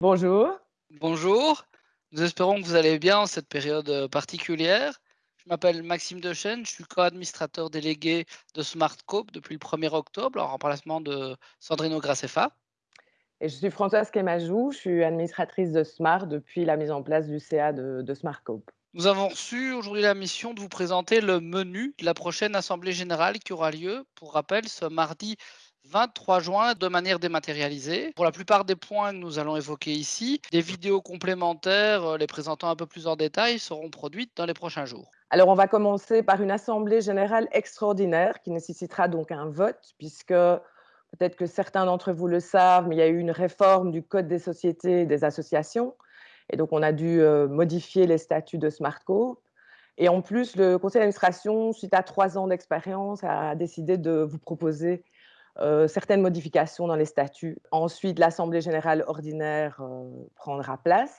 Bonjour. Bonjour, nous espérons que vous allez bien en cette période euh, particulière. Je m'appelle Maxime Dechaine, je suis co-administrateur délégué de SmartCope depuis le 1er octobre en remplacement de Sandrine Graceffa. Et je suis Françoise Kémajou, je suis administratrice de Smart depuis la mise en place du CA de, de SmartCope. Nous avons reçu aujourd'hui la mission de vous présenter le menu de la prochaine Assemblée Générale qui aura lieu, pour rappel, ce mardi 23 juin de manière dématérialisée. Pour la plupart des points que nous allons évoquer ici, des vidéos complémentaires euh, les présentant un peu plus en détail seront produites dans les prochains jours. Alors on va commencer par une assemblée générale extraordinaire qui nécessitera donc un vote puisque peut-être que certains d'entre vous le savent, mais il y a eu une réforme du Code des sociétés et des associations et donc on a dû euh, modifier les statuts de SmartCo. Et en plus, le conseil d'administration, suite à trois ans d'expérience, a décidé de vous proposer euh, certaines modifications dans les statuts. Ensuite, l'Assemblée générale ordinaire euh, prendra place.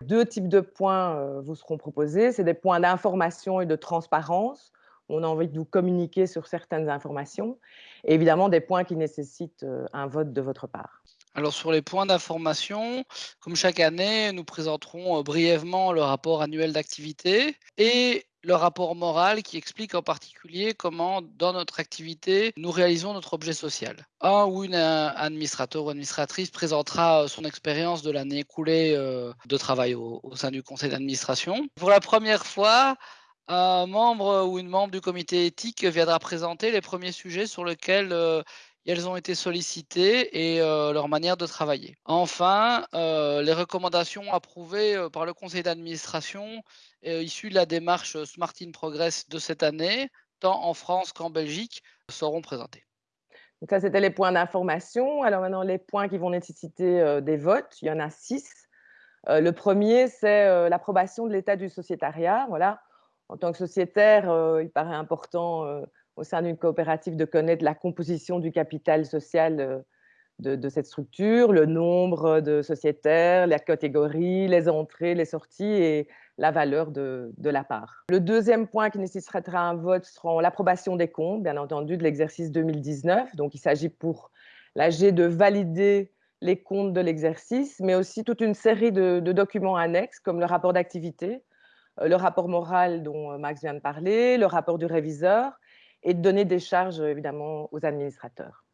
Deux types de points euh, vous seront proposés. C'est des points d'information et de transparence. On a envie de vous communiquer sur certaines informations. Et évidemment, des points qui nécessitent un vote de votre part. Alors sur les points d'information, comme chaque année, nous présenterons brièvement le rapport annuel d'activité et le rapport moral qui explique en particulier comment, dans notre activité, nous réalisons notre objet social. Un ou une euh, administrateur ou administratrice présentera euh, son expérience de l'année écoulée euh, de travail au, sein du conseil d'administration. Pour la première fois, un membre ou une membre du comité éthique viendra présenter les premiers sujets sur lesquels elles ont été sollicitées et leur manière de travailler. Enfin, les recommandations approuvées par le conseil d'administration issues de la démarche Smart in Progress de cette année, tant en France qu'en Belgique, seront présentées. Donc ça, c'était les points d'information. Alors maintenant, les points qui vont nécessiter des votes, il y en a six. le premier, c'est l'approbation de l'état du sociétariat. Voilà. En tant que sociétaire, il paraît important au sein d'une coopérative de connaître la composition du capital social euh, de, cette structure, le nombre de sociétaires, la catégorie, les entrées, les sorties et la valeur de, la part. Le deuxième point qui nécessitera un vote sera l'approbation des comptes, bien entendu, de l'exercice 2019. Donc, il s'agit pour l'AG de valider les comptes de l'exercice, mais aussi toute une série de, documents annexes, comme le rapport d'activité, euh, le rapport moral dont euh, Max vient de parler, le rapport du réviseur, et de donner des charges évidemment aux administrateurs.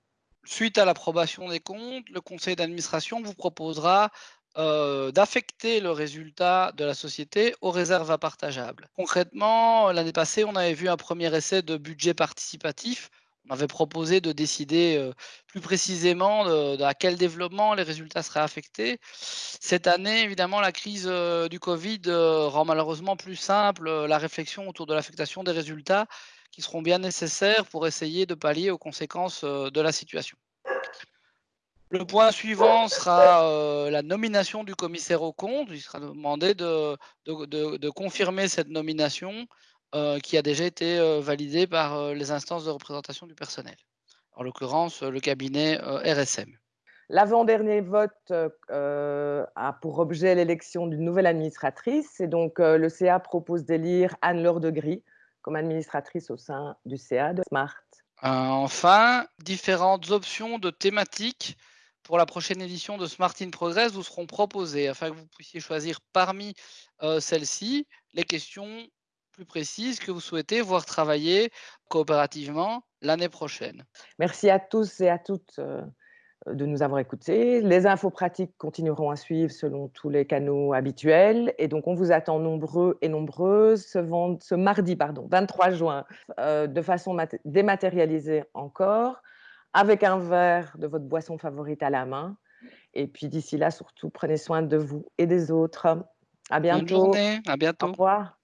Suite à l'approbation des comptes, le conseil d'administration vous proposera euh, d'affecter le résultat de la société aux réserves à partageables. Concrètement, l'année passée, on avait vu un premier essai de budget participatif. On avait proposé de décider euh, plus précisément à quel développement les résultats seraient affectés. Cette année, évidemment, la crise euh, du Covid rend malheureusement plus simple la réflexion autour de l'affectation des résultats qui seront bien nécessaires pour essayer de pallier aux conséquences euh, de la situation. Le point suivant sera euh, la nomination du commissaire au compte. Il sera demandé de, de, confirmer cette nomination euh, qui a déjà été validée par les instances de représentation du personnel, en l'occurrence le cabinet RSM. L'avant-dernier vote a pour objet l'élection d'une nouvelle administratrice et donc le CA propose d'élire Anne-Laure Degris comme administratrice au sein du CA de Smart. Euh, enfin, différentes options de thématiques pour la prochaine édition de Smart in Progress vous seront proposées afin que vous puissiez choisir parmi euh, celles-ci les questions plus précises que vous souhaitez voir travailler coopérativement l'année prochaine. Merci à tous et à toutes euh, de nous avoir écoutés. Les infos pratiques continueront à suivre selon tous les canaux habituels. Et donc, on vous attend nombreux et nombreuses ce, ce mardi pardon, 23 juin, euh, de façon dématérialisée encore, avec un verre de votre boisson favorite à la main. Et puis d'ici là, surtout, prenez soin de vous et des autres. À bientôt. Bonne journée, à bientôt. Au revoir.